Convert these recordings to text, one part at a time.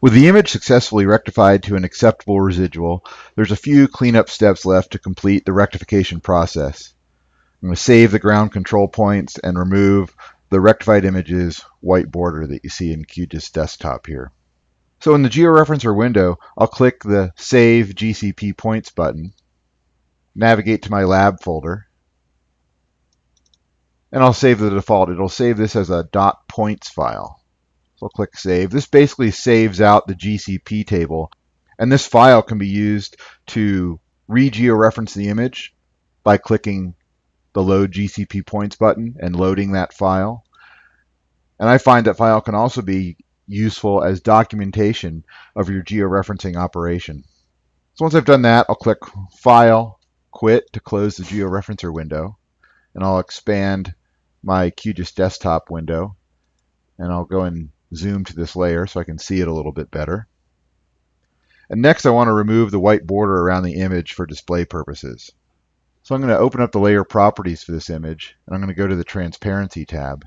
With the image successfully rectified to an acceptable residual, there's a few cleanup steps left to complete the rectification process. I'm going to save the ground control points and remove the rectified image's white border that you see in QGIS desktop here. So in the georeferencer window, I'll click the Save GCP Points button, navigate to my lab folder, and I'll save the default. It'll save this as a .points file. So I'll click Save. This basically saves out the GCP table, and this file can be used to re-georeference the image by clicking the Load GCP Points button and loading that file. And I find that file can also be useful as documentation of your georeferencing operation. So once I've done that, I'll click File, Quit to close the georeferencer window, and I'll expand my QGIS desktop window, and I'll go and zoom to this layer so I can see it a little bit better. And next I want to remove the white border around the image for display purposes. So I'm going to open up the layer properties for this image and I'm going to go to the transparency tab.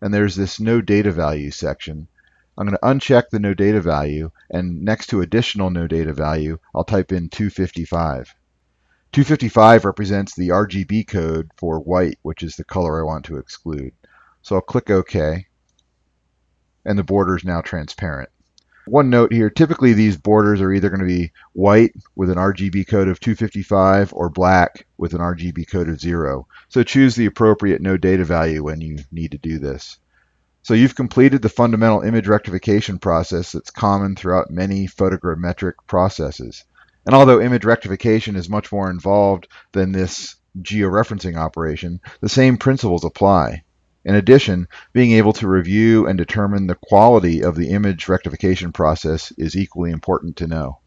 And there's this no data value section. I'm going to uncheck the no data value and next to additional no data value I'll type in 255. 255 represents the RGB code for white which is the color I want to exclude. So I'll click OK and the border is now transparent. One note here, typically these borders are either going to be white with an RGB code of 255 or black with an RGB code of 0. So choose the appropriate no data value when you need to do this. So you've completed the fundamental image rectification process that's common throughout many photogrammetric processes. And although image rectification is much more involved than this georeferencing operation, the same principles apply. In addition, being able to review and determine the quality of the image rectification process is equally important to know.